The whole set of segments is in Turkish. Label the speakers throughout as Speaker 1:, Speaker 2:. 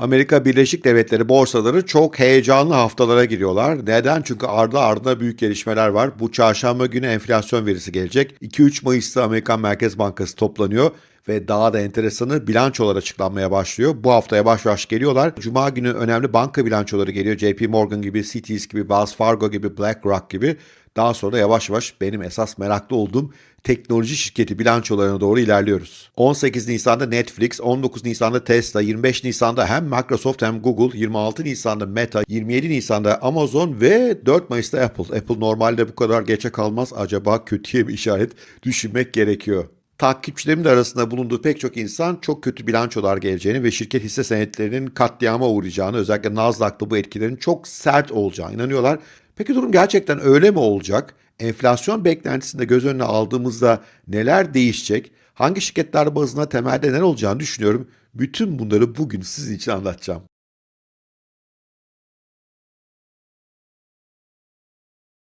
Speaker 1: Amerika Birleşik Devletleri borsaları çok heyecanlı haftalara giriyorlar. Neden? Çünkü ardı ardına büyük gelişmeler var. Bu çarşamba günü enflasyon verisi gelecek. 2-3 Mayıs'ta Amerikan Merkez Bankası toplanıyor ve daha da enteresanı bilançolar açıklanmaya başlıyor. Bu hafta yavaş yavaş geliyorlar. Cuma günü önemli banka bilançoları geliyor. JP Morgan gibi, Citi's gibi, Wells Fargo gibi, BlackRock gibi. Daha sonra yavaş yavaş benim esas meraklı olduğum teknoloji şirketi bilançolarına doğru ilerliyoruz. 18 Nisan'da Netflix, 19 Nisan'da Tesla, 25 Nisan'da hem Microsoft hem Google, 26 Nisan'da Meta, 27 Nisan'da Amazon ve 4 Mayıs'ta Apple. Apple normalde bu kadar geçe kalmaz. Acaba kötüye bir işaret düşünmek gerekiyor. Takipçilerimin arasında bulunduğu pek çok insan çok kötü bilançolar geleceğini ve şirket hisse senetlerinin katliama uğrayacağını, özellikle Nasdaq'ta bu etkilerin çok sert olacağını inanıyorlar. Peki durum gerçekten öyle mi olacak? Enflasyon beklentisinde göz önüne aldığımızda neler değişecek? Hangi şirketler bazında temelde neler olacağını düşünüyorum. Bütün bunları bugün sizin için anlatacağım.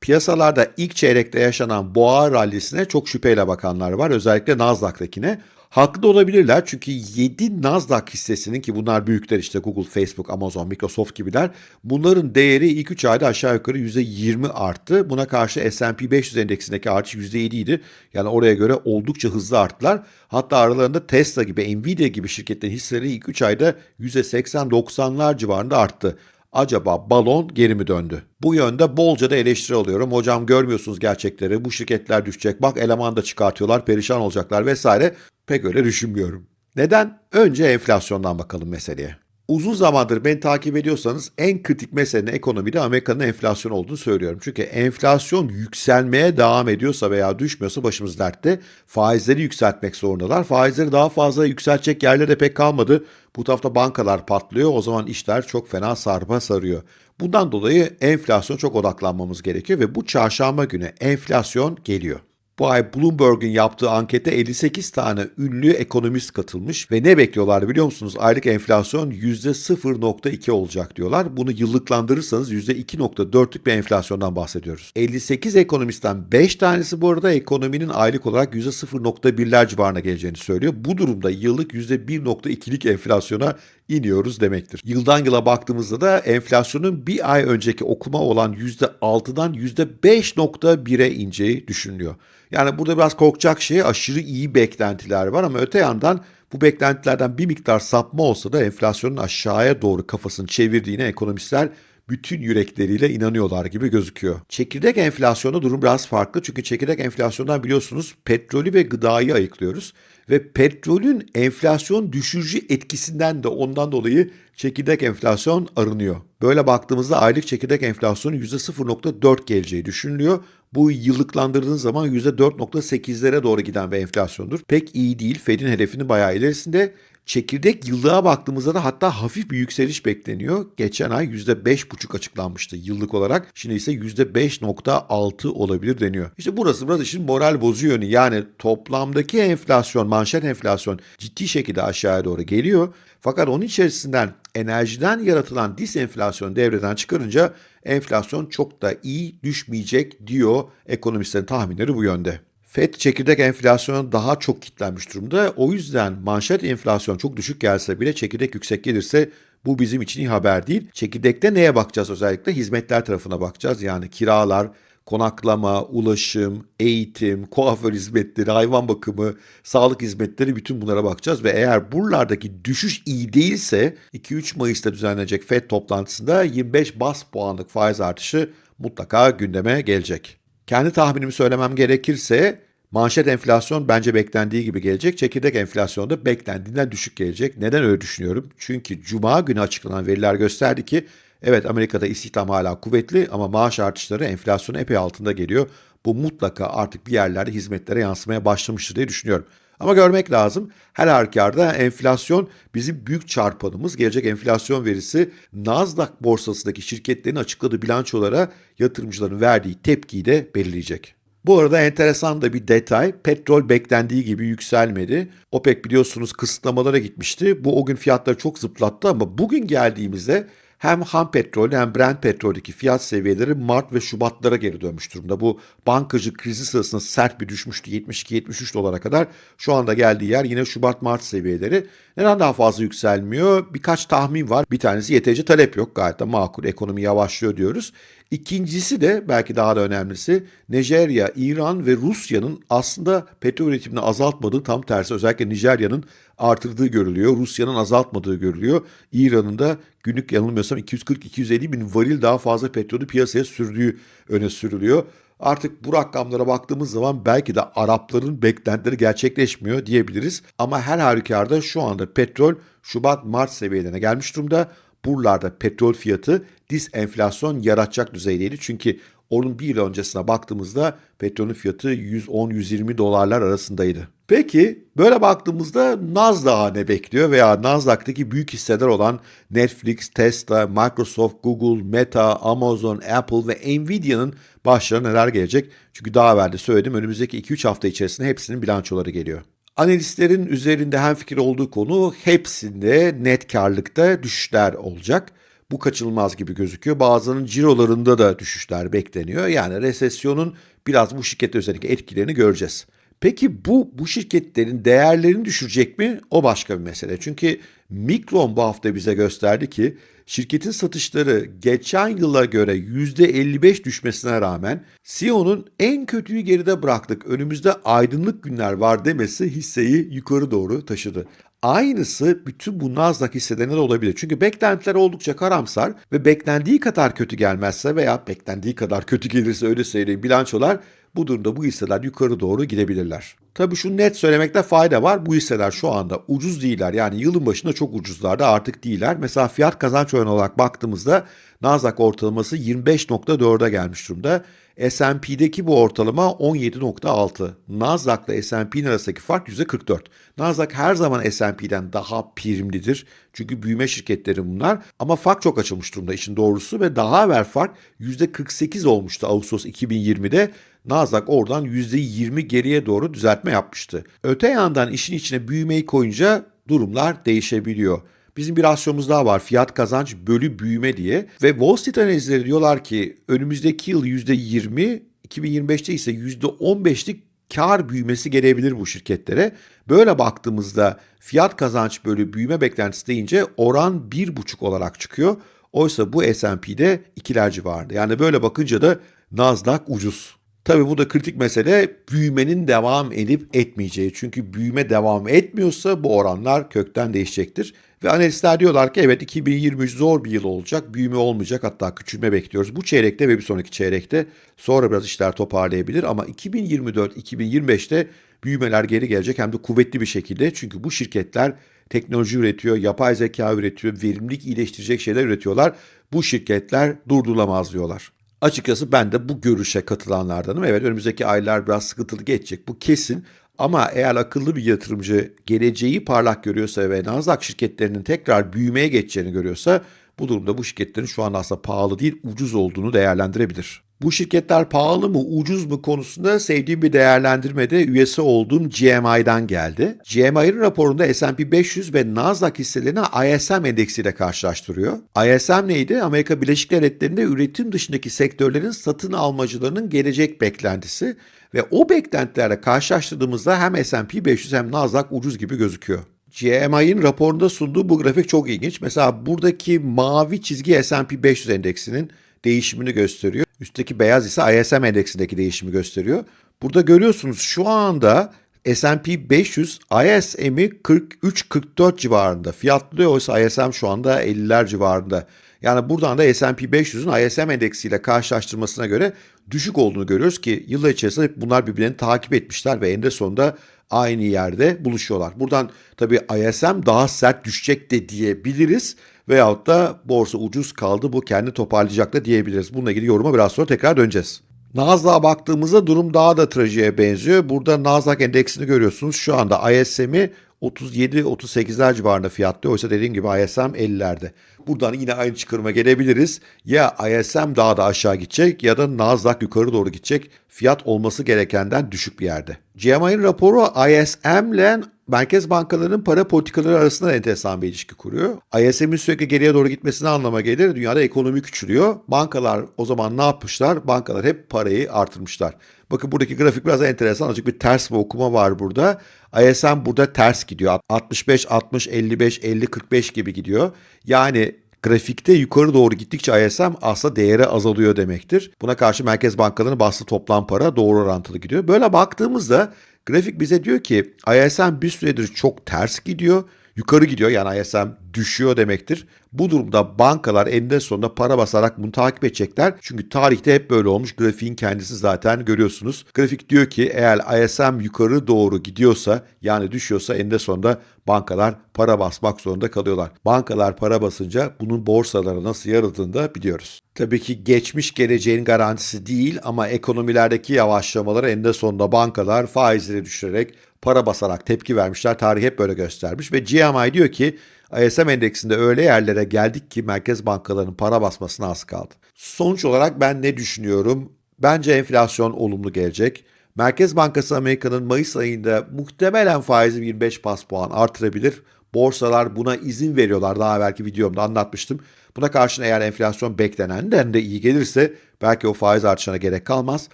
Speaker 1: Piyasalarda ilk çeyrekte yaşanan boğa rallisine çok şüpheyle bakanlar var. Özellikle Nasdaq'takine. Haklı da olabilirler çünkü 7 Nasdaq hissesinin ki bunlar büyükler işte Google, Facebook, Amazon, Microsoft gibiler. Bunların değeri ilk 3 ayda aşağı yukarı %20 arttı. Buna karşı S&P 500 endeksindeki artış %7 idi. Yani oraya göre oldukça hızlı arttılar. Hatta aralarında Tesla gibi, Nvidia gibi şirketlerin hisseleri ilk 3 ayda %80-90'lar civarında arttı. Acaba balon geri mi döndü? Bu yönde bolca da eleştiri alıyorum. Hocam görmüyorsunuz gerçekleri. Bu şirketler düşecek. Bak eleman da çıkartıyorlar. Perişan olacaklar vesaire. Pek öyle düşünmüyorum. Neden? Önce enflasyondan bakalım meseleye. Uzun zamandır beni takip ediyorsanız en kritik meselenin ekonomide Amerika'nın enflasyon olduğunu söylüyorum. Çünkü enflasyon yükselmeye devam ediyorsa veya düşmüyorsa başımız dertte. Faizleri yükseltmek zorundalar. Faizleri daha fazla yükseltecek yerlere pek kalmadı. Bu tarafta bankalar patlıyor. O zaman işler çok fena sarpa sarıyor. Bundan dolayı enflasyon çok odaklanmamız gerekiyor ve bu çarşamba günü enflasyon geliyor. Bu ay Bloomberg'un yaptığı ankete 58 tane ünlü ekonomist katılmış ve ne bekliyorlar biliyor musunuz? Aylık enflasyon %0.2 olacak diyorlar. Bunu yıllıklandırırsanız %2.4'lük bir enflasyondan bahsediyoruz. 58 ekonomistten 5 tanesi bu arada ekonominin aylık olarak %0.1'ler civarına geleceğini söylüyor. Bu durumda yıllık %1.2'lik enflasyona iniyoruz demektir. Yıldan yıla baktığımızda da enflasyonun bir ay önceki okuma olan %6'dan %5.1'e ineceği düşünülüyor. Yani burada biraz korkacak şey aşırı iyi beklentiler var ama öte yandan bu beklentilerden bir miktar sapma olsa da enflasyonun aşağıya doğru kafasını çevirdiğine ekonomistler bütün yürekleriyle inanıyorlar gibi gözüküyor. Çekirdek enflasyonda durum biraz farklı çünkü çekirdek enflasyondan biliyorsunuz petrolü ve gıdayı ayıklıyoruz ve petrolün enflasyon düşürücü etkisinden de ondan dolayı çekirdek enflasyon arınıyor. Böyle baktığımızda aylık çekirdek enflasyonun %0.4 geleceği düşünülüyor. Bu yıllıklandırdığınız zaman %4.8'lere doğru giden bir enflasyondur. Pek iyi değil. Fed'in hedefinin bayağı ilerisinde. Çekirdek yıllığa baktığımızda da hatta hafif bir yükseliş bekleniyor. Geçen ay %5,5 açıklanmıştı yıllık olarak. Şimdi ise %5,6 olabilir deniyor. İşte burası biraz işin moral yönü. Yani toplamdaki enflasyon, manşet enflasyon ciddi şekilde aşağıya doğru geliyor. Fakat onun içerisinden enerjiden yaratılan disenflasyon devreden çıkarınca enflasyon çok da iyi düşmeyecek diyor ekonomistlerin tahminleri bu yönde. FED çekirdek enflasyona daha çok kitlenmiş durumda. O yüzden manşet enflasyon çok düşük gelse bile çekirdek yüksek gelirse bu bizim için iyi haber değil. Çekirdekte neye bakacağız özellikle? Hizmetler tarafına bakacağız. Yani kiralar, konaklama, ulaşım, eğitim, kuaför hizmetleri, hayvan bakımı, sağlık hizmetleri bütün bunlara bakacağız ve eğer buralardaki düşüş iyi değilse 2-3 Mayıs'ta düzenlenecek FED toplantısında 25 bas puanlık faiz artışı mutlaka gündeme gelecek. Kendi tahminimi söylemem gerekirse manşet enflasyon bence beklendiği gibi gelecek. Çekirdek enflasyon da beklendiğinden düşük gelecek. Neden öyle düşünüyorum? Çünkü cuma günü açıklanan veriler gösterdi ki evet Amerika'da istihdam hala kuvvetli ama maaş artışları enflasyonun epey altında geliyor. Bu mutlaka artık bir yerlerde hizmetlere yansımaya başlamıştır diye düşünüyorum. Ama görmek lazım. Her halükarda enflasyon bizim büyük çarpanımız. Gelecek enflasyon verisi Nasdaq borsasındaki şirketlerin açıkladığı bilançolara yatırımcıların verdiği tepkiyi de belirleyecek. Bu arada enteresan da bir detay. Petrol beklendiği gibi yükselmedi. OPEC biliyorsunuz kısıtlamalara gitmişti. Bu o gün fiyatları çok zıplattı ama bugün geldiğimizde hem ham petrol hem Brent petroldeki fiyat seviyeleri Mart ve Şubatlara geri dönmüş durumda. Bu bankacı krizi sırasında sert bir düşmüştü 72-73 dolara kadar. Şu anda geldiği yer yine Şubat-Mart seviyeleri. Neden daha fazla yükselmiyor? Birkaç tahmin var. Bir tanesi yeterince talep yok. Gayet de makul ekonomi yavaşlıyor diyoruz. İkincisi de belki daha da önemlisi Nijerya, İran ve Rusya'nın aslında petrol üretimini azaltmadığı tam tersi özellikle Nijerya'nın artırdığı görülüyor. Rusya'nın azaltmadığı görülüyor. İran'ın da günlük yanılmıyorsam 240-250 bin varil daha fazla petrolü piyasaya sürdüğü öne sürülüyor. Artık bu rakamlara baktığımız zaman belki de Arapların beklentileri gerçekleşmiyor diyebiliriz. Ama her halükarda şu anda petrol Şubat-Mart seviyelerine gelmiş durumda. Buralarda petrol fiyatı disenflasyon yaratacak düzeydeydi. Çünkü onun bir yıl öncesine baktığımızda petrolün fiyatı 110-120 dolarlar arasındaydı. Peki böyle baktığımızda Nasdaq'a ne bekliyor veya Nasdaq'taki büyük hisseler olan Netflix, Tesla, Microsoft, Google, Meta, Amazon, Apple ve Nvidia'nın başlarına neler gelecek? Çünkü daha evvel de söyledim önümüzdeki 2-3 hafta içerisinde hepsinin bilançoları geliyor. Analistlerin üzerinde hem fikir olduğu konu hepsinde net karlılıkta düşüşler olacak. Bu kaçınılmaz gibi gözüküyor. Bazılarının cirolarında da düşüşler bekleniyor. Yani resesyonun biraz bu şirkette özellikle etkilerini göreceğiz. Peki bu bu şirketlerin değerlerini düşürecek mi? O başka bir mesele. Çünkü Mikron bu hafta bize gösterdi ki şirketin satışları geçen yıla göre %55 düşmesine rağmen CEO'nun en kötüyü geride bıraktık, önümüzde aydınlık günler var demesi hisseyi yukarı doğru taşıdı. Aynısı bütün bu Nasdaq hisselerinde de olabilir. Çünkü beklentiler oldukça karamsar ve beklendiği kadar kötü gelmezse veya beklendiği kadar kötü gelirse öyle söyleyeyim bilançolar bu durumda bu hisseler yukarı doğru gidebilirler. Tabii şu net söylemekte fayda var. Bu hisseler şu anda ucuz değiller. Yani yılın başında çok ucuzlardı artık değiller. Mesela fiyat kazanç oranı olarak baktığımızda Nasdaq ortalaması 25.4'e gelmiş durumda. S&P'deki bu ortalama 17.6. Nasdaq ile S&P'nin arasındaki fark %44. Nasdaq her zaman S&P'den daha primlidir. Çünkü büyüme şirketleri bunlar. Ama fark çok açılmış durumda işin doğrusu ve daha evvel fark %48 olmuştu Ağustos 2020'de. Nasdaq oradan %20 geriye doğru düzeltme yapmıştı. Öte yandan işin içine büyümeyi koyunca durumlar değişebiliyor. Bizim bir rasyomuz daha var fiyat kazanç bölü büyüme diye ve Wall Street analizleri diyorlar ki önümüzdeki yıl %20, 2025'te ise %15'lik kar büyümesi gelebilir bu şirketlere. Böyle baktığımızda fiyat kazanç bölü büyüme beklentisi deyince oran 1,5 olarak çıkıyor. Oysa bu S&P'de ikiler civarında. Yani böyle bakınca da Nasdaq ucuz. Tabii bu da kritik mesele büyümenin devam edip etmeyeceği. Çünkü büyüme devam etmiyorsa bu oranlar kökten değişecektir. Ve analistler diyorlar ki evet 2023 zor bir yıl olacak. Büyüme olmayacak hatta küçülme bekliyoruz. Bu çeyrekte ve bir sonraki çeyrekte sonra biraz işler toparlayabilir. Ama 2024-2025'te büyümeler geri gelecek hem de kuvvetli bir şekilde. Çünkü bu şirketler teknoloji üretiyor, yapay zeka üretiyor, verimlilik iyileştirecek şeyler üretiyorlar. Bu şirketler durdurulamaz diyorlar. Açıkçası ben de bu görüşe katılanlardanım. Evet önümüzdeki aylar biraz sıkıntılı geçecek bu kesin. Ama eğer akıllı bir yatırımcı geleceği parlak görüyorsa ve Nasdaq şirketlerinin tekrar büyümeye geçeceğini görüyorsa bu durumda bu şirketlerin şu an aslında pahalı değil ucuz olduğunu değerlendirebilir. Bu şirketler pahalı mı ucuz mu konusunda sevdiğim bir değerlendirmede üyesi olduğum GMI'den geldi. GMI'nin raporunda S&P 500 ve Nasdaq hisselerini ISM endeksiyle karşılaştırıyor. ISM neydi? Amerika Birleşik Devletleri'nde üretim dışındaki sektörlerin satın almacılarının gelecek beklentisi ve o beklentilerle karşılaştırdığımızda hem S&P 500 hem Nasdaq ucuz gibi gözüküyor. GMI'nin raporunda sunduğu bu grafik çok ilginç. Mesela buradaki mavi çizgi S&P 500 endeksinin değişimini gösteriyor. Üstteki beyaz ise ISM endeksindeki değişimi gösteriyor. Burada görüyorsunuz şu anda S&P 500 ISM'i 43-44 civarında fiyatlıyor. Oysa ISM şu anda 50'ler civarında. Yani buradan da S&P 500'ün ISM endeksiyle karşılaştırmasına göre düşük olduğunu görüyoruz ki yıllar içerisinde bunlar birbirlerini takip etmişler ve eninde sonunda aynı yerde buluşuyorlar. Buradan tabii ISM daha sert düşecek de diyebiliriz veyahut da borsa ucuz kaldı bu kendi toparlayacak da diyebiliriz. Bununla ilgili yoruma biraz sonra tekrar döneceğiz. Nasdaq'a baktığımızda durum daha da trajiğe benziyor. Burada Nasdaq endeksini görüyorsunuz. Şu anda ISM'i 37-38'ler civarında fiyatlıyor. Oysa dediğim gibi ISM 50'lerde. Buradan yine aynı çıkarıma gelebiliriz. Ya ISM daha da aşağı gidecek ya da Nasdaq yukarı doğru gidecek. Fiyat olması gerekenden düşük bir yerde. GMI'nin raporu ISM ile merkez bankalarının para politikaları arasında enteresan bir ilişki kuruyor. ISM'in sürekli geriye doğru gitmesine anlama gelir. Dünyada ekonomi küçülüyor. Bankalar o zaman ne yapmışlar? Bankalar hep parayı artırmışlar. Bakın buradaki grafik biraz enteresan. Azıcık bir ters bir okuma var burada. ISM burada ters gidiyor. 65, 60, 55, 50, 45 gibi gidiyor. Yani grafikte yukarı doğru gittikçe ISM aslında değeri azalıyor demektir. Buna karşı merkez bankalarının bastığı toplam para doğru orantılı gidiyor. Böyle baktığımızda grafik bize diyor ki ISM bir süredir çok ters gidiyor. Yukarı gidiyor yani ISM düşüyor demektir. Bu durumda bankalar eninde sonunda para basarak bunu takip edecekler. Çünkü tarihte hep böyle olmuş. Grafiğin kendisi zaten görüyorsunuz. Grafik diyor ki eğer ISM yukarı doğru gidiyorsa yani düşüyorsa eninde sonunda bankalar para basmak zorunda kalıyorlar. Bankalar para basınca bunun borsalara nasıl yarıldığını da biliyoruz. Tabii ki geçmiş geleceğin garantisi değil ama ekonomilerdeki yavaşlamaları eninde sonunda bankalar faizleri düşürerek para basarak tepki vermişler. Tarih hep böyle göstermiş ve GMI diyor ki ISM endeksinde öyle yerlere geldik ki merkez bankalarının para basmasına az kaldı. Sonuç olarak ben ne düşünüyorum? Bence enflasyon olumlu gelecek. Merkez Bankası Amerika'nın Mayıs ayında muhtemelen faizi 25 bas puan artırabilir. Borsalar buna izin veriyorlar. Daha evvelki videomda anlatmıştım. Buna karşın eğer enflasyon beklenenden de iyi gelirse belki o faiz artışına gerek kalmaz.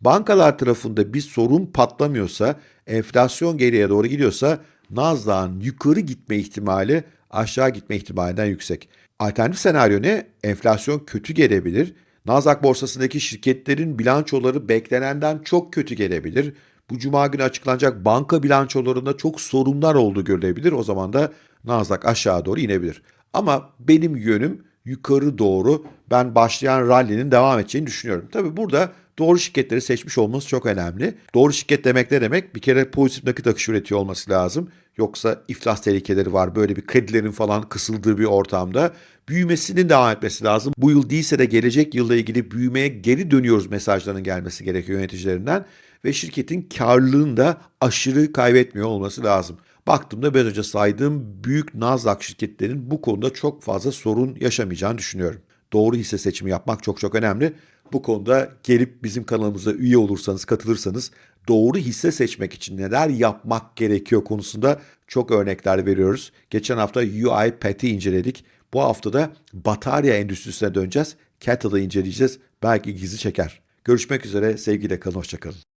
Speaker 1: Bankalar tarafında bir sorun patlamıyorsa, enflasyon geriye doğru gidiyorsa Nasdaq'ın yukarı gitme ihtimali aşağı gitme ihtimalinden yüksek. Alternatif senaryo ne? Enflasyon kötü gelebilir. Nasdaq borsasındaki şirketlerin bilançoları beklenenden çok kötü gelebilir. Bu cuma günü açıklanacak banka bilançolarında çok sorunlar olduğu görülebilir. O zaman da Nasdaq aşağı doğru inebilir. Ama benim yönüm yukarı doğru ben başlayan rally'nin devam edeceğini düşünüyorum. Tabi burada doğru şirketleri seçmiş olması çok önemli. Doğru şirket demek ne demek? Bir kere pozitif nakit akışı üretiyor olması lazım. Yoksa iflas tehlikeleri var. Böyle bir kredilerin falan kısıldığı bir ortamda büyümesinin devam etmesi lazım. Bu yıl değilse de gelecek yılla ilgili büyümeye geri dönüyoruz mesajlarının gelmesi gerekiyor yöneticilerinden ve şirketin karlılığını da aşırı kaybetmiyor olması lazım. Baktığımda biraz önce saydığım büyük Nasdaq şirketlerin bu konuda çok fazla sorun yaşamayacağını düşünüyorum. Doğru hisse seçimi yapmak çok çok önemli. Bu konuda gelip bizim kanalımıza üye olursanız, katılırsanız doğru hisse seçmek için neler yapmak gerekiyor konusunda çok örnekler veriyoruz. Geçen hafta UiPath'i inceledik. Bu hafta da batarya endüstrisine döneceğiz. Kettle'ı inceleyeceğiz. Belki ilginizi çeker. Görüşmek üzere. Sevgiyle kalın. Hoşçakalın.